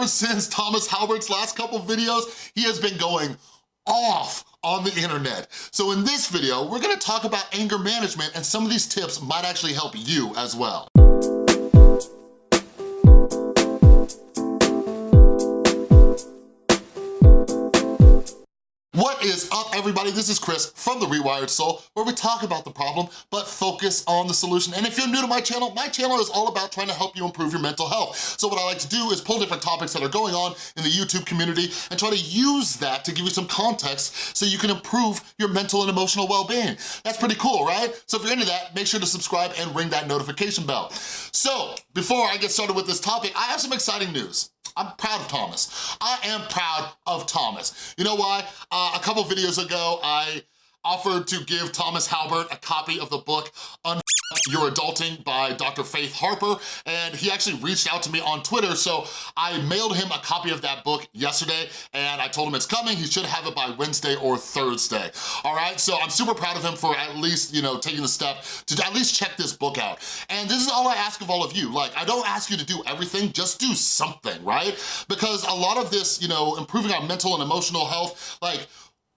ever since Thomas Halbert's last couple videos, he has been going off on the internet. So in this video, we're gonna talk about anger management and some of these tips might actually help you as well. What is up, everybody? This is Chris from The Rewired Soul, where we talk about the problem, but focus on the solution. And if you're new to my channel, my channel is all about trying to help you improve your mental health. So what I like to do is pull different topics that are going on in the YouTube community and try to use that to give you some context so you can improve your mental and emotional well-being. That's pretty cool, right? So if you're into that, make sure to subscribe and ring that notification bell. So, before I get started with this topic, I have some exciting news. I'm proud of Thomas. I am proud of Thomas. You know why? Uh, a couple videos ago, I offered to give Thomas Halbert a copy of the book Un Your Adulting by Dr. Faith Harper, and he actually reached out to me on Twitter, so I mailed him a copy of that book yesterday, and I told him it's coming. He should have it by Wednesday or Thursday, all right? So I'm super proud of him for at least, you know, taking the step to at least check this book out. And this is all I ask of all of you. Like, I don't ask you to do everything, just do something, right? Because a lot of this, you know, improving our mental and emotional health, like,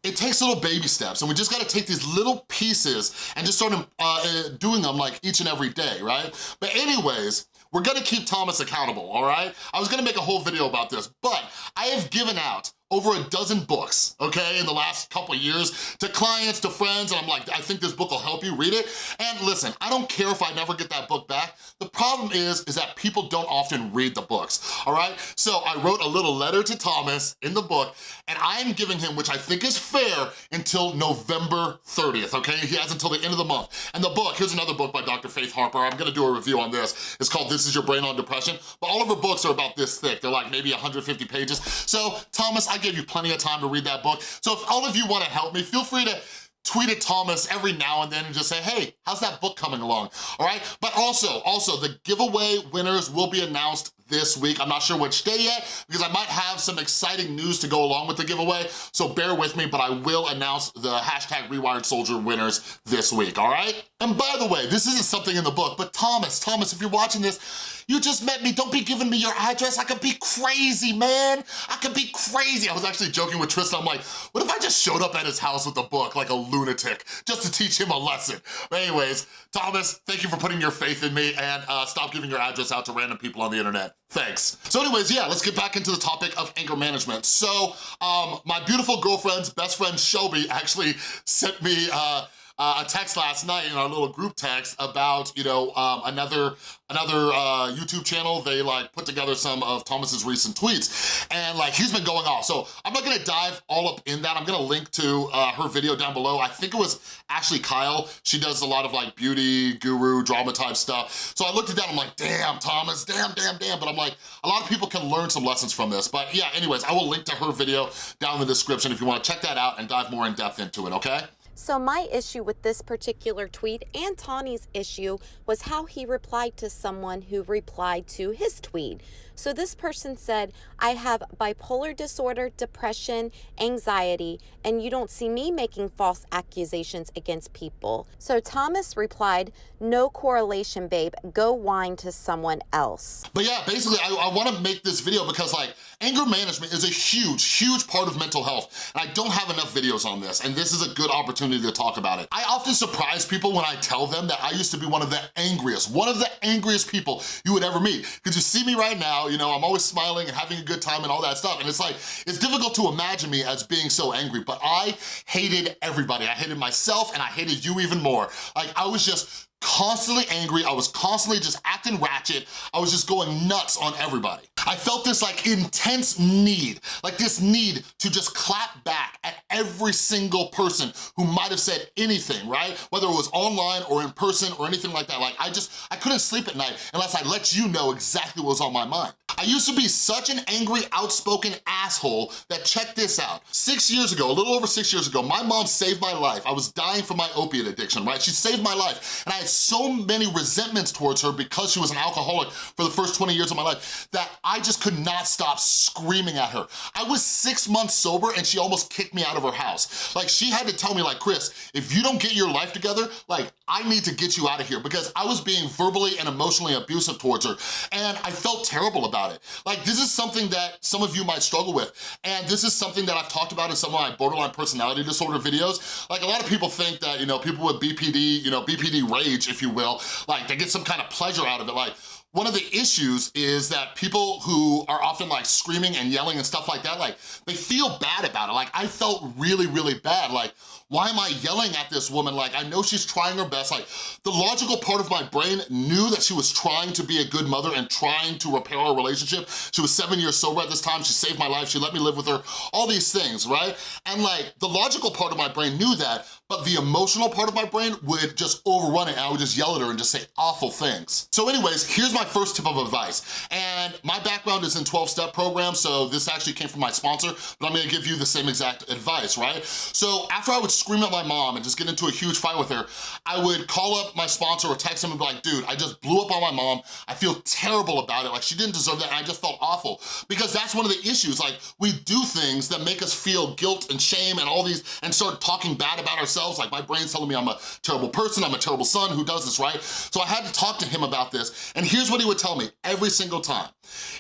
it takes little baby steps and we just gotta take these little pieces and just start uh, uh, doing them like each and every day, right? But anyways, we're gonna keep Thomas accountable, all right? I was gonna make a whole video about this, but I have given out over a dozen books, okay, in the last couple years to clients, to friends, and I'm like, I think this book will help you, read it. And listen, I don't care if I never get that book back. The problem is, is that people don't often read the books, all right? So I wrote a little letter to Thomas in the book, and I am giving him, which I think is fair, until November 30th, okay? He has until the end of the month. And the book, here's another book by Dr. Faith Harper. I'm gonna do a review on this. It's called This Is Your Brain on Depression. But all of her books are about this thick. They're like maybe 150 pages. So Thomas, I gave you plenty of time to read that book. So if all of you wanna help me, feel free to tweet at Thomas every now and then and just say, hey, how's that book coming along, all right? But also, also, the giveaway winners will be announced this week. I'm not sure which day yet because I might have some exciting news to go along with the giveaway, so bear with me, but I will announce the hashtag Rewired Soldier winners this week, all right? And by the way, this isn't something in the book, but Thomas, Thomas, if you're watching this, you just met me, don't be giving me your address. I could be crazy, man. I could be crazy. I was actually joking with Tristan. I'm like, what if I just showed up at his house with a book like a lunatic just to teach him a lesson? But anyways, Thomas, thank you for putting your faith in me and uh, stop giving your address out to random people on the internet. Thanks. So anyways, yeah, let's get back into the topic of anger management. So um, my beautiful girlfriend's best friend Shelby actually sent me uh, uh, a text last night in our little group text about, you know, um, another another uh, YouTube channel. They like put together some of Thomas's recent tweets and like he's been going off. So I'm not gonna dive all up in that. I'm gonna link to uh, her video down below. I think it was Ashley Kyle. She does a lot of like beauty guru drama type stuff. So I looked at that, I'm like, damn, Thomas, damn, damn, damn. But I'm like, a lot of people can learn some lessons from this. But yeah, anyways, I will link to her video down in the description if you wanna check that out and dive more in depth into it, okay? So my issue with this particular tweet and Tawny's issue was how he replied to someone who replied to his tweet. So this person said, I have bipolar disorder, depression, anxiety, and you don't see me making false accusations against people. So Thomas replied, no correlation, babe. Go whine to someone else. But yeah, basically, I, I wanna make this video because like, anger management is a huge, huge part of mental health. And I don't have enough videos on this, and this is a good opportunity to talk about it. I often surprise people when I tell them that I used to be one of the angriest, one of the angriest people you would ever meet. Because you see me right now, you know, I'm always smiling and having a good time and all that stuff. And it's like, it's difficult to imagine me as being so angry, but I hated everybody. I hated myself and I hated you even more. Like, I was just constantly angry. I was constantly just acting ratchet. I was just going nuts on everybody. I felt this like intense need, like this need to just clap back at every single person who might have said anything, right? Whether it was online or in person or anything like that. Like I just, I couldn't sleep at night unless I let you know exactly what was on my mind. I used to be such an angry, outspoken asshole that check this out. Six years ago, a little over six years ago, my mom saved my life. I was dying from my opiate addiction, right? She saved my life. And I had so many resentments towards her because she was an alcoholic for the first 20 years of my life that I just could not stop screaming at her. I was six months sober and she almost kicked me out of her house. Like she had to tell me like, Chris, if you don't get your life together, like I need to get you out of here because I was being verbally and emotionally abusive towards her and I felt terrible about it. Like this is something that some of you might struggle with and this is something that I've talked about in some of my borderline personality disorder videos. Like a lot of people think that, you know, people with BPD, you know, BPD rage, if you will, like they get some kind of pleasure out of it. Like one of the issues is that people who are often like screaming and yelling and stuff like that, like they feel bad about it. Like I felt really, really bad. Like, why am I yelling at this woman? Like, I know she's trying her best. Like, the logical part of my brain knew that she was trying to be a good mother and trying to repair our relationship. She was seven years sober at this time. She saved my life. She let me live with her. All these things, right? And like, the logical part of my brain knew that, but the emotional part of my brain would just overrun it and I would just yell at her and just say awful things. So anyways, here's my first tip of advice. And my background is in 12-step programs, so this actually came from my sponsor, but I'm gonna give you the same exact advice, right? So after I would scream at my mom and just get into a huge fight with her, I would call up my sponsor or text him and be like, dude, I just blew up on my mom. I feel terrible about it. Like she didn't deserve that and I just felt awful. Because that's one of the issues. Like we do things that make us feel guilt and shame and all these, and start talking bad about ourselves like my brain's telling me I'm a terrible person, I'm a terrible son, who does this, right? So I had to talk to him about this, and here's what he would tell me every single time.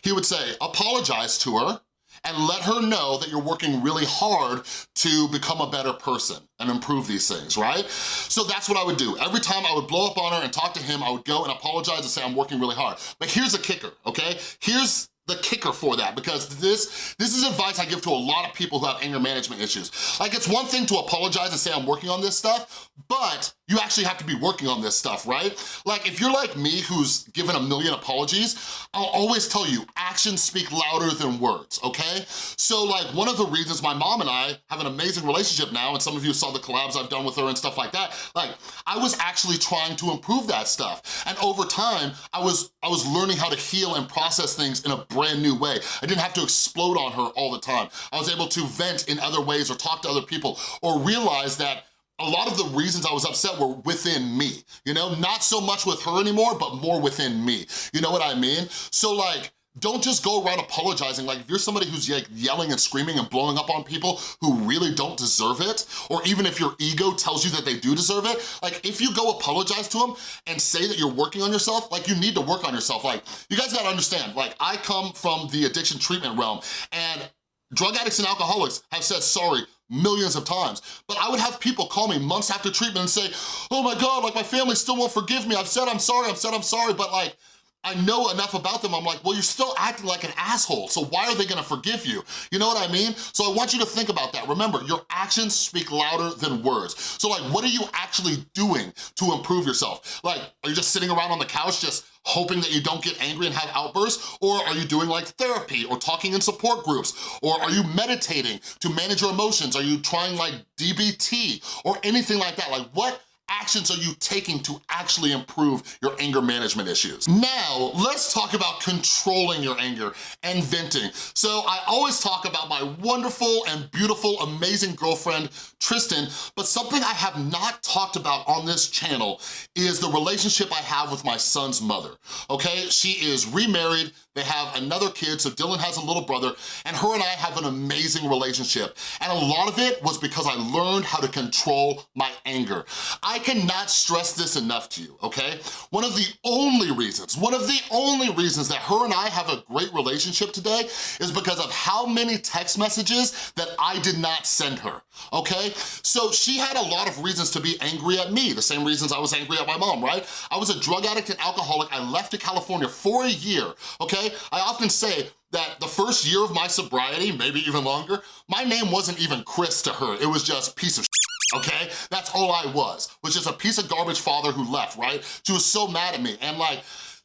He would say, apologize to her, and let her know that you're working really hard to become a better person and improve these things, right? So that's what I would do. Every time I would blow up on her and talk to him, I would go and apologize and say I'm working really hard. But here's a kicker, okay? Here's the kicker for that because this this is advice I give to a lot of people who have anger management issues. Like it's one thing to apologize and say I'm working on this stuff, but you actually have to be working on this stuff, right? Like if you're like me who's given a million apologies, I'll always tell you, actions speak louder than words, okay? So like one of the reasons my mom and I have an amazing relationship now, and some of you saw the collabs I've done with her and stuff like that, like I was actually trying to improve that stuff. And over time, I was, I was learning how to heal and process things in a brand new way. I didn't have to explode on her all the time. I was able to vent in other ways or talk to other people or realize that a lot of the reasons I was upset were within me, you know? Not so much with her anymore, but more within me. You know what I mean? So like, don't just go around apologizing. Like if you're somebody who's like yelling and screaming and blowing up on people who really don't deserve it, or even if your ego tells you that they do deserve it, like if you go apologize to them and say that you're working on yourself, like you need to work on yourself. Like you guys gotta understand, like I come from the addiction treatment realm and drug addicts and alcoholics have said sorry millions of times. But I would have people call me months after treatment and say, oh my God, like my family still won't forgive me. I've said I'm sorry, I've said I'm sorry, but like, I know enough about them, I'm like, well, you're still acting like an asshole, so why are they gonna forgive you? You know what I mean? So I want you to think about that. Remember, your actions speak louder than words. So like, what are you actually doing to improve yourself? Like, are you just sitting around on the couch just hoping that you don't get angry and have outbursts? Or are you doing like therapy or talking in support groups? Or are you meditating to manage your emotions? Are you trying like DBT or anything like that? Like what actions are you taking to actually improve your anger management issues? Now, let's talk about controlling your anger and venting. So I always talk about my wonderful and beautiful, amazing girlfriend, Tristan, but something I have not talked about on this channel is the relationship I have with my son's mother, okay? She is remarried, they have another kid, so Dylan has a little brother, and her and I have an amazing relationship. And a lot of it was because I learned how to control my anger. I cannot stress this enough to you, okay? One of the only reasons, one of the only reasons that her and I have a great relationship today is because of how many text messages that I did not send her, okay? So she had a lot of reasons to be angry at me, the same reasons I was angry at my mom, right? I was a drug addict and alcoholic. I left to California for a year, okay? I often say that the first year of my sobriety, maybe even longer, my name wasn't even Chris to her. It was just piece of okay? That's all I was, was just a piece of garbage father who left, right? She was so mad at me, and like,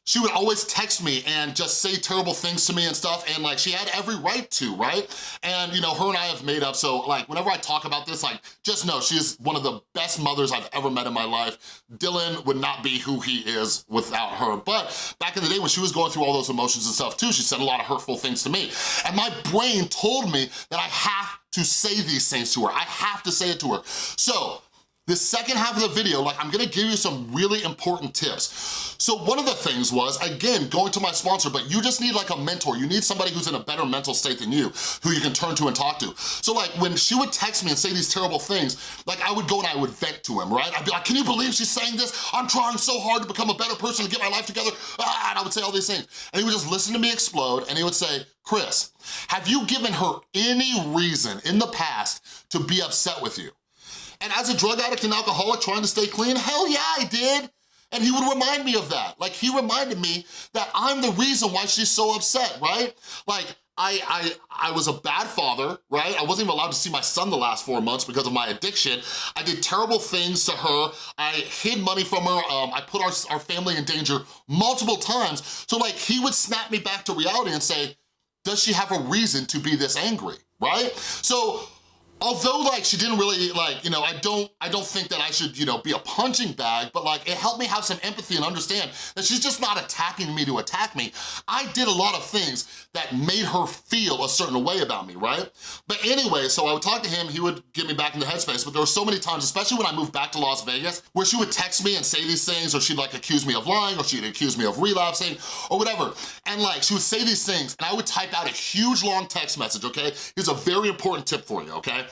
she would always text me and just say terrible things to me and stuff, and like, she had every right to, right? And you know, her and I have made up, so like, whenever I talk about this, like, just know she's one of the best mothers I've ever met in my life. Dylan would not be who he is without her, but back in the day when she was going through all those emotions and stuff too, she said a lot of hurtful things to me, and my brain told me that I have to say these things to her. I have to say it to her. So the second half of the video, like I'm gonna give you some really important tips. So one of the things was, again, going to my sponsor, but you just need like a mentor. You need somebody who's in a better mental state than you, who you can turn to and talk to. So like when she would text me and say these terrible things, like I would go and I would vent to him, right? I'd be like, can you believe she's saying this? I'm trying so hard to become a better person, to get my life together, ah, and I would say all these things. And he would just listen to me explode and he would say, Chris, have you given her any reason in the past to be upset with you? And as a drug addict and alcoholic trying to stay clean, hell yeah, I did. And he would remind me of that. Like he reminded me that I'm the reason why she's so upset, right? Like I, I, I was a bad father, right? I wasn't even allowed to see my son the last four months because of my addiction. I did terrible things to her. I hid money from her. Um, I put our, our family in danger multiple times. So like he would snap me back to reality and say, does she have a reason to be this angry, right? So although like she didn't really like, you know, I don't, I don't think that I should, you know, be a punching bag, but like it helped me have some empathy and understand that she's just not attacking me to attack me. I did a lot of things that made her feel a certain way about me, right? But anyway, so I would talk to him, he would get me back in the headspace, but there were so many times, especially when I moved back to Las Vegas, where she would text me and say these things, or she'd like accuse me of lying, or she'd accuse me of relapsing, or whatever. And like, she would say these things, and I would type out a huge long text message, okay? Here's a very important tip for you, okay?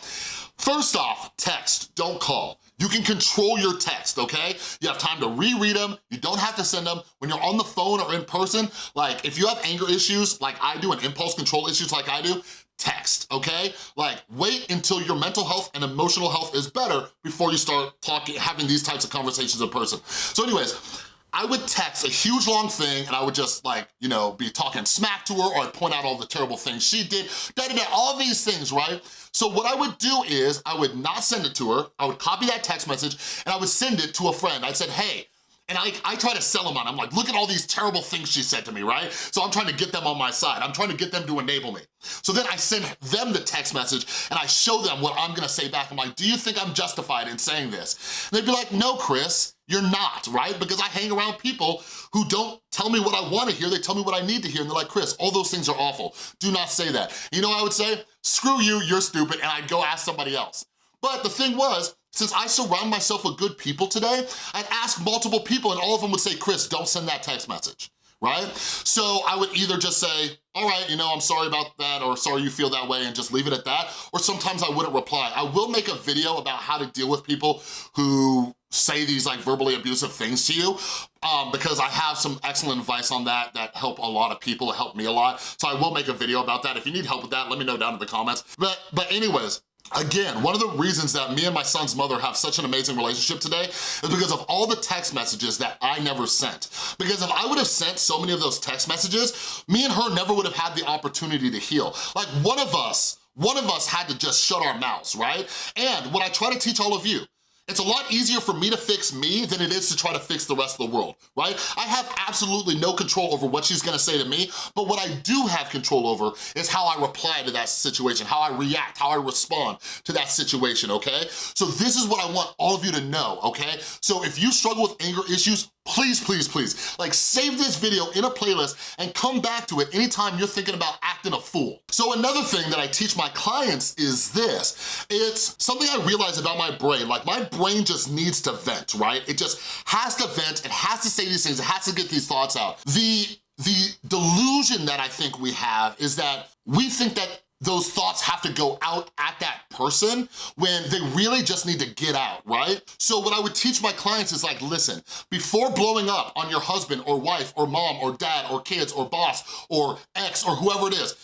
First off, text, don't call. You can control your text, okay? You have time to reread them, you don't have to send them. When you're on the phone or in person, like if you have anger issues like I do and impulse control issues like I do, text, okay? Like, wait until your mental health and emotional health is better before you start talking, having these types of conversations in person. So anyways, I would text a huge long thing and I would just like, you know, be talking smack to her or I'd point out all the terrible things she did, da da da, all these things, right? So what I would do is I would not send it to her, I would copy that text message and I would send it to a friend. I said, hey, and I, I try to sell them on. I'm like, look at all these terrible things she said to me, right? So I'm trying to get them on my side. I'm trying to get them to enable me. So then I send them the text message and I show them what I'm gonna say back. I'm like, do you think I'm justified in saying this? And they'd be like, no, Chris, you're not, right? Because I hang around people who don't tell me what I wanna hear, they tell me what I need to hear, and they're like, Chris, all those things are awful. Do not say that. You know I would say? Screw you, you're stupid, and I'd go ask somebody else. But the thing was, since I surround myself with good people today, I'd ask multiple people and all of them would say, Chris, don't send that text message right? So I would either just say, all right, you know, I'm sorry about that or sorry you feel that way and just leave it at that. Or sometimes I wouldn't reply. I will make a video about how to deal with people who say these like verbally abusive things to you um, because I have some excellent advice on that that help a lot of people, it helped me a lot. So I will make a video about that. If you need help with that, let me know down in the comments. But, but anyways, Again, one of the reasons that me and my son's mother have such an amazing relationship today is because of all the text messages that I never sent. Because if I would have sent so many of those text messages, me and her never would have had the opportunity to heal. Like one of us, one of us had to just shut our mouths, right? And what I try to teach all of you, it's a lot easier for me to fix me than it is to try to fix the rest of the world, right? I have absolutely no control over what she's gonna say to me, but what I do have control over is how I reply to that situation, how I react, how I respond to that situation, okay? So this is what I want all of you to know, okay? So if you struggle with anger issues, please, please, please, like save this video in a playlist and come back to it anytime you're thinking about acting a fool. So another thing that I teach my clients is this. It's something I realize about my brain. Like my just needs to vent, right? It just has to vent, it has to say these things, it has to get these thoughts out. The, the delusion that I think we have is that we think that those thoughts have to go out at that person when they really just need to get out, right? So what I would teach my clients is like, listen, before blowing up on your husband or wife or mom or dad or kids or boss or ex or whoever it is,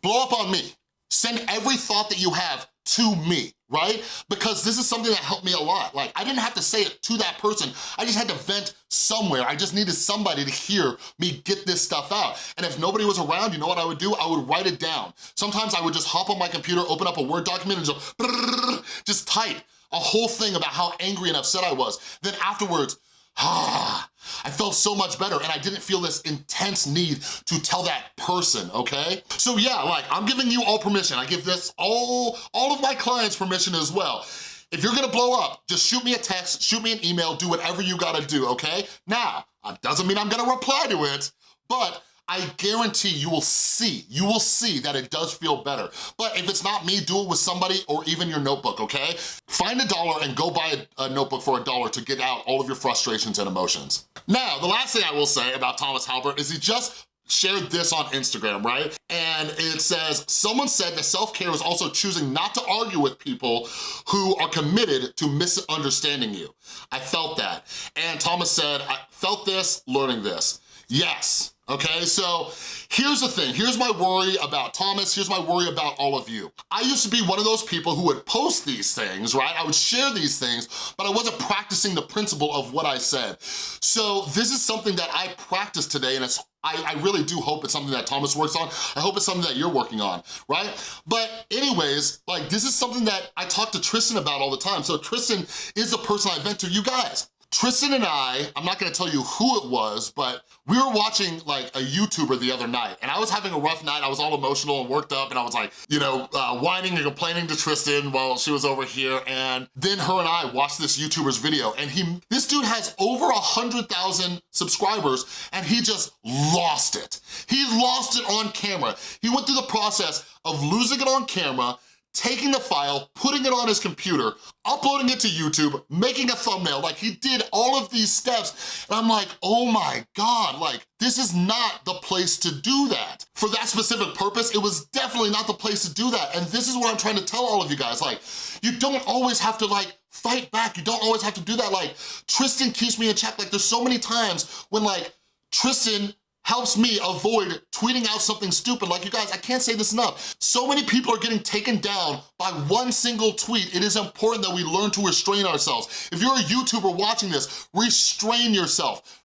blow up on me. Send every thought that you have to me right? Because this is something that helped me a lot. Like, I didn't have to say it to that person. I just had to vent somewhere. I just needed somebody to hear me get this stuff out. And if nobody was around, you know what I would do? I would write it down. Sometimes I would just hop on my computer, open up a Word document and just, just type a whole thing about how angry and upset I was. Then afterwards, ah, I felt so much better and I didn't feel this intense need to tell that person, okay? So yeah, like I'm giving you all permission. I give this all, all of my clients permission as well. If you're gonna blow up, just shoot me a text, shoot me an email, do whatever you gotta do, okay? Now, that doesn't mean I'm gonna reply to it, but I guarantee you will see, you will see that it does feel better. But if it's not me, do it with somebody or even your notebook, okay? Find a dollar and go buy a, a notebook for a dollar to get out all of your frustrations and emotions. Now, the last thing I will say about Thomas Halbert is he just shared this on Instagram, right? And it says, someone said that self-care is also choosing not to argue with people who are committed to misunderstanding you. I felt that. And Thomas said, I felt this, learning this. Yes, okay? So here's the thing, here's my worry about Thomas, here's my worry about all of you. I used to be one of those people who would post these things, right? I would share these things, but I wasn't practicing the principle of what I said. So this is something that I practice today and it's I, I, really do hope it's something that Thomas works on. I hope it's something that you're working on, right? But anyways, like this is something that I talk to Tristan about all the time. So Tristan is the person I vent to you guys. Tristan and I, I'm not gonna tell you who it was, but we were watching like a YouTuber the other night and I was having a rough night. I was all emotional and worked up and I was like, you know, uh, whining and complaining to Tristan while she was over here. And then her and I watched this YouTuber's video and he, this dude has over a 100,000 subscribers and he just lost it. He lost it on camera. He went through the process of losing it on camera, taking the file, putting it on his computer, uploading it to YouTube, making a thumbnail, like he did all of these steps, and I'm like, oh my God, like, this is not the place to do that. For that specific purpose, it was definitely not the place to do that, and this is what I'm trying to tell all of you guys, like, you don't always have to like, fight back, you don't always have to do that, like, Tristan keeps me in check, like, there's so many times when like, Tristan helps me avoid tweeting out something stupid. Like you guys, I can't say this enough. So many people are getting taken down by one single tweet. It is important that we learn to restrain ourselves. If you're a YouTuber watching this, restrain yourself.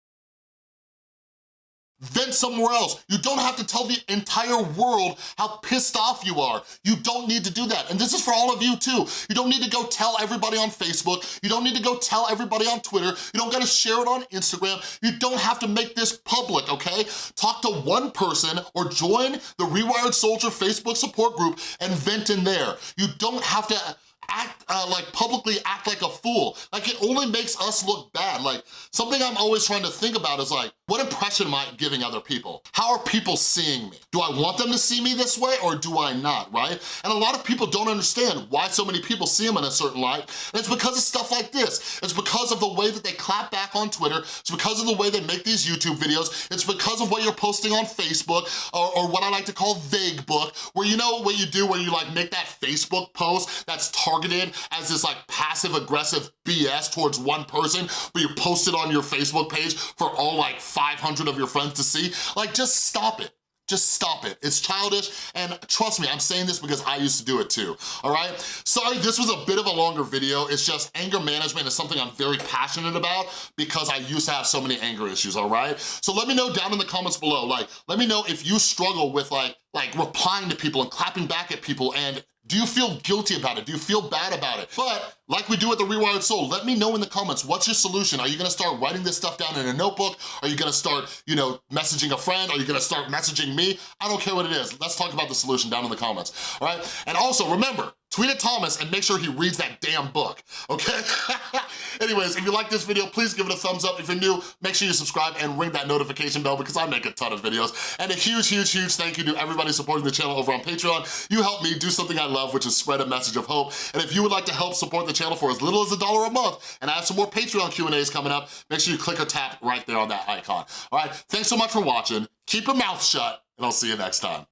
Vent somewhere else. You don't have to tell the entire world how pissed off you are. You don't need to do that. And this is for all of you too. You don't need to go tell everybody on Facebook. You don't need to go tell everybody on Twitter. You don't gotta share it on Instagram. You don't have to make this public, okay? Talk to one person or join the Rewired Soldier Facebook support group and vent in there. You don't have to act, uh, like publicly act like a fool. Like it only makes us look bad. Like something I'm always trying to think about is like, what impression am I giving other people? How are people seeing me? Do I want them to see me this way or do I not, right? And a lot of people don't understand why so many people see them in a certain light. And it's because of stuff like this. It's because of the way that they clap back on Twitter. It's because of the way they make these YouTube videos. It's because of what you're posting on Facebook or, or what I like to call vague book, where you know what you do where you like make that Facebook post that's targeted as this like passive aggressive BS towards one person, but you post it on your Facebook page for all like 500 of your friends to see, like just stop it. Just stop it. It's childish, and trust me, I'm saying this because I used to do it too, all right? Sorry, this was a bit of a longer video. It's just anger management is something I'm very passionate about because I used to have so many anger issues, all right? So let me know down in the comments below, like, let me know if you struggle with like, like replying to people and clapping back at people and do you feel guilty about it? Do you feel bad about it? But like we do with the Rewired Soul, let me know in the comments, what's your solution? Are you gonna start writing this stuff down in a notebook? Are you gonna start, you know, messaging a friend? Are you gonna start messaging me? I don't care what it is. Let's talk about the solution down in the comments, all right? And also, remember, tweet at Thomas and make sure he reads that damn book, okay? Anyways, if you like this video, please give it a thumbs up. If you're new, make sure you subscribe and ring that notification bell because I make a ton of videos. And a huge, huge, huge thank you to everybody supporting the channel over on Patreon. You help me do something I love, which is spread a message of hope. And if you would like to help support the channel for as little as a dollar a month, and I have some more Patreon Q&As coming up, make sure you click or tap right there on that icon. All right, thanks so much for watching. Keep your mouth shut, and I'll see you next time.